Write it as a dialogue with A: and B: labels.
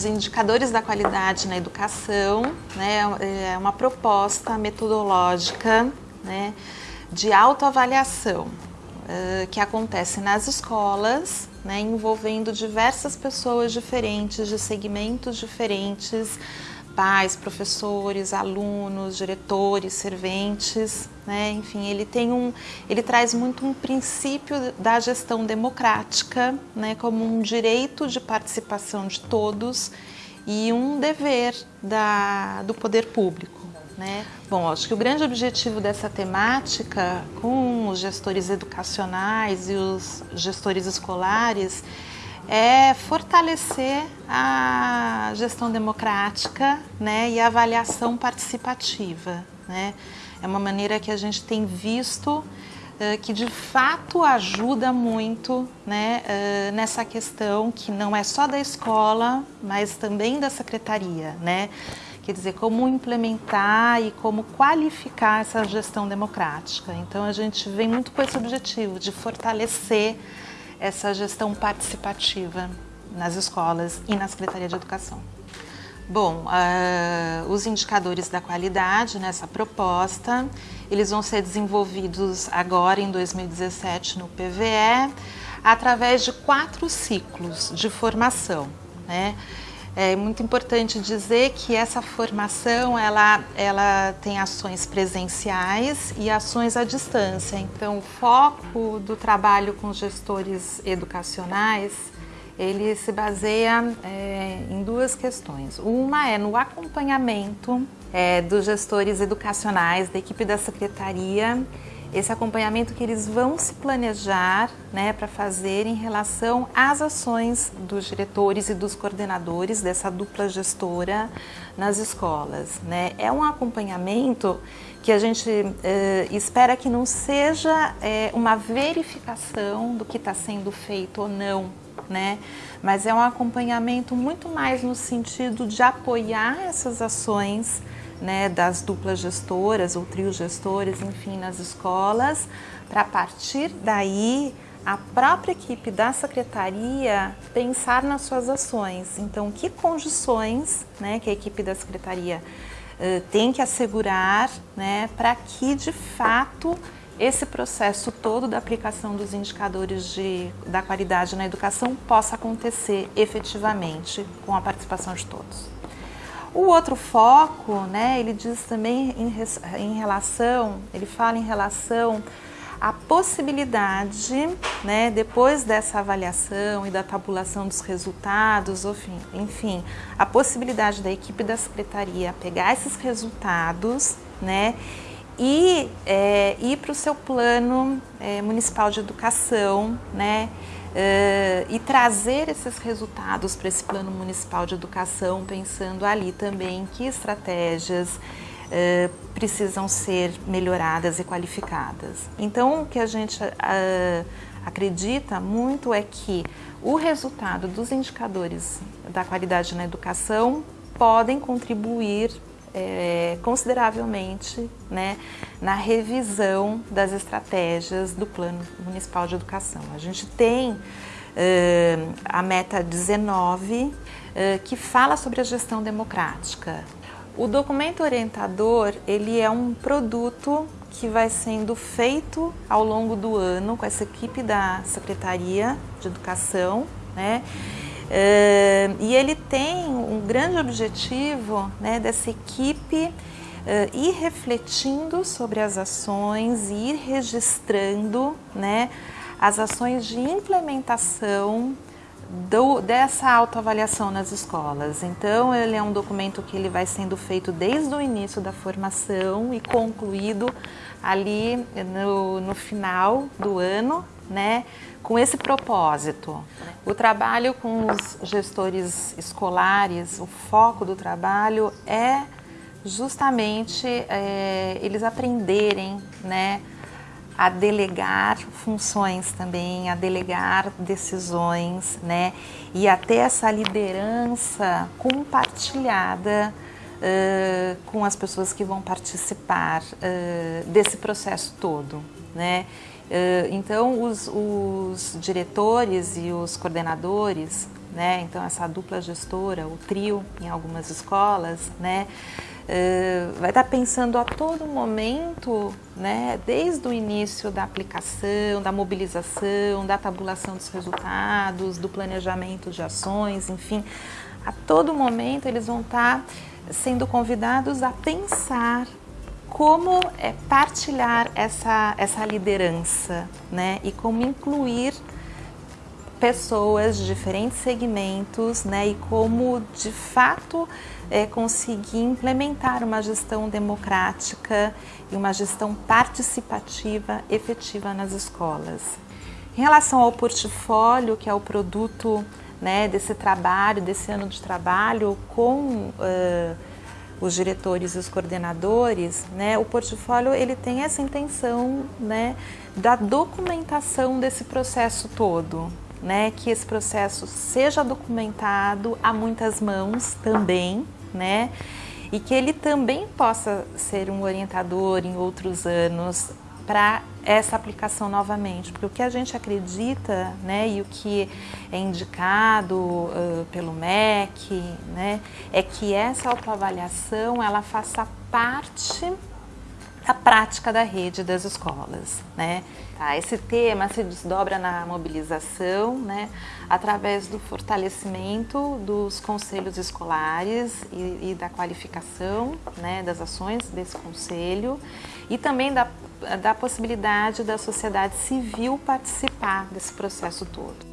A: os indicadores da qualidade na educação né, é uma proposta metodológica né, de autoavaliação uh, que acontece nas escolas, né, envolvendo diversas pessoas diferentes, de segmentos diferentes, pais, professores, alunos, diretores, serventes, né? enfim, ele tem um, ele traz muito um princípio da gestão democrática, né? como um direito de participação de todos e um dever da, do poder público. Né? Bom, acho que o grande objetivo dessa temática com os gestores educacionais e os gestores escolares é fortalecer a gestão democrática né, e a avaliação participativa. Né? É uma maneira que a gente tem visto uh, que de fato ajuda muito né, uh, nessa questão que não é só da escola, mas também da secretaria. Né? Quer dizer, como implementar e como qualificar essa gestão democrática. Então a gente vem muito com esse objetivo de fortalecer essa gestão participativa nas escolas e na Secretaria de Educação. Bom, uh, os indicadores da qualidade nessa proposta, eles vão ser desenvolvidos agora em 2017 no PVE, através de quatro ciclos de formação. Né? É muito importante dizer que essa formação ela, ela tem ações presenciais e ações à distância. Então, o foco do trabalho com gestores educacionais ele se baseia é, em duas questões. Uma é no acompanhamento é, dos gestores educacionais da equipe da secretaria esse acompanhamento que eles vão se planejar né, para fazer em relação às ações dos diretores e dos coordenadores dessa dupla gestora nas escolas. Né? É um acompanhamento que a gente eh, espera que não seja eh, uma verificação do que está sendo feito ou não, né? mas é um acompanhamento muito mais no sentido de apoiar essas ações né, das duplas gestoras ou trios gestores, enfim, nas escolas, para partir daí a própria equipe da secretaria pensar nas suas ações. Então, que condições né, que a equipe da secretaria uh, tem que assegurar né, para que, de fato, esse processo todo da aplicação dos indicadores de, da qualidade na educação possa acontecer efetivamente com a participação de todos. O outro foco, né, ele diz também em, em relação, ele fala em relação à possibilidade, né, depois dessa avaliação e da tabulação dos resultados, enfim, a possibilidade da equipe da secretaria pegar esses resultados, né, e é, ir para o seu plano é, municipal de educação, né, e trazer esses resultados para esse plano municipal de educação, pensando ali também que estratégias uh, precisam ser melhoradas e qualificadas. Então, o que a gente uh, acredita muito é que o resultado dos indicadores da qualidade na educação podem contribuir é, consideravelmente né, na revisão das estratégias do Plano Municipal de Educação. A gente tem uh, a meta 19, uh, que fala sobre a gestão democrática. O documento orientador ele é um produto que vai sendo feito ao longo do ano com essa equipe da Secretaria de Educação, né? Uh, e ele tem um grande objetivo né, dessa equipe uh, ir refletindo sobre as ações ir registrando né, as ações de implementação do, dessa autoavaliação nas escolas. Então, ele é um documento que ele vai sendo feito desde o início da formação e concluído ali no, no final do ano, né, com esse propósito. O trabalho com os gestores escolares, o foco do trabalho é justamente é, eles aprenderem né, a delegar funções também, a delegar decisões, né, e a ter essa liderança compartilhada uh, com as pessoas que vão participar uh, desse processo todo, né. Então, os, os, diretores e os coordenadores, né? Então essa dupla gestora, o trio em algumas escolas, né? Uh, vai estar pensando a todo momento, né, desde o início da aplicação, da mobilização, da tabulação dos resultados, do planejamento de ações, enfim, a todo momento eles vão estar sendo convidados a pensar como é partilhar essa, essa liderança né, e como incluir pessoas de diferentes segmentos né, e como de fato é, conseguir implementar uma gestão democrática e uma gestão participativa efetiva nas escolas. Em relação ao portfólio, que é o produto né, desse trabalho, desse ano de trabalho com uh, os diretores e os coordenadores, né, o portfólio ele tem essa intenção né, da documentação desse processo todo, né, que esse processo seja documentado a muitas mãos também, né, e que ele também possa ser um orientador em outros anos para essa aplicação novamente, porque o que a gente acredita, né, e o que é indicado uh, pelo MEC, né, é que essa autoavaliação ela faça parte da prática da rede das escolas, né? Tá, esse tema se desdobra na mobilização, né, através do fortalecimento dos conselhos escolares e, e da qualificação, né, das ações desse conselho e também da da possibilidade da sociedade civil participar desse processo todo.